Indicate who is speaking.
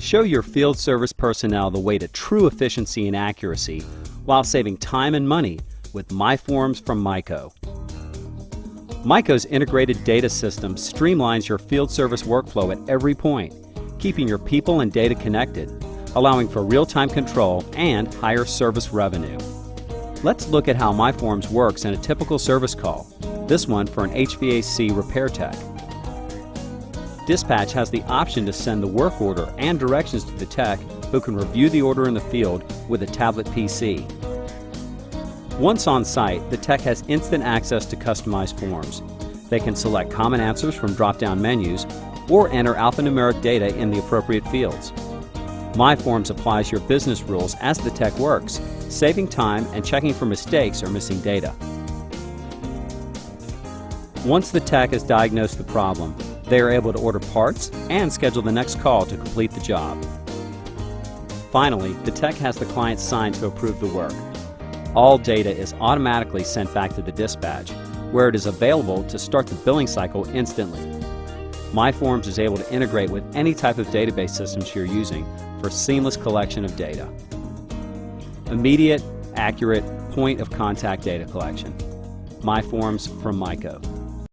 Speaker 1: Show your field service personnel the way to true efficiency and accuracy while saving time and money with MyForms from Myco. Myco's integrated data system streamlines your field service workflow at every point, keeping your people and data connected, allowing for real-time control and higher service revenue. Let's look at how MyForms works in a typical service call, this one for an HVAC repair tech. Dispatch has the option to send the work order and directions to the tech who can review the order in the field with a tablet PC. Once on site, the tech has instant access to customized forms. They can select common answers from drop-down menus or enter alphanumeric data in the appropriate fields. MyForms applies your business rules as the tech works, saving time and checking for mistakes or missing data. Once the tech has diagnosed the problem, they are able to order parts and schedule the next call to complete the job. Finally, the tech has the client sign to approve the work, all data is automatically sent back to the dispatch, where it is available to start the billing cycle instantly. MyForms is able to integrate with any type of database systems you're using for seamless collection of data. Immediate, accurate, point of contact data collection. MyForms from Myco.